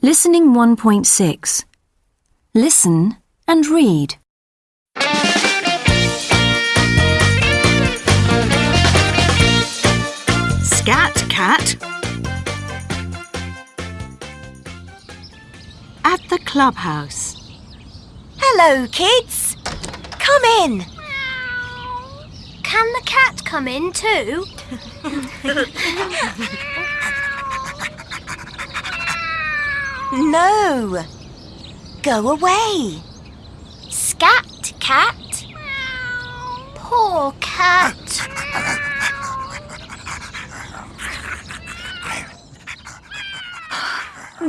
Listening 1.6. Listen and read. Scat cat. At the clubhouse. Hello, kids. Come in. Can the cat come in too? No. Go away. Scat cat? Poor cat.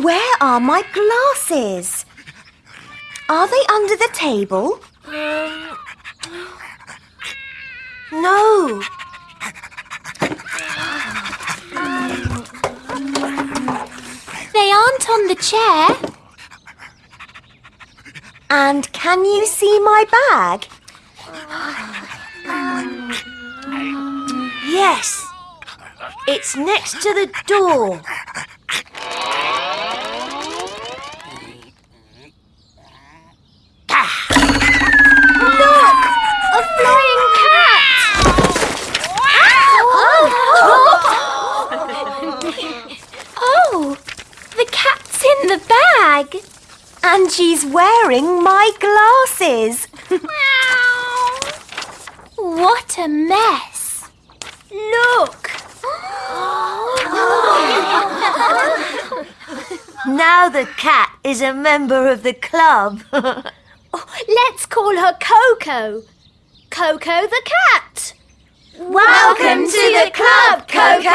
Where are my glasses? Are they under the table? No. They aren't on the chair. And can you see my bag? Yes. It's next to the door. Look! A flying cat! oh, the cat's in the bag. And she's wearing my glasses. What a mess. Look. Now the cat is a member of the club. Oh, let's call her Coco. Coco the cat. Welcome to the club, Coco.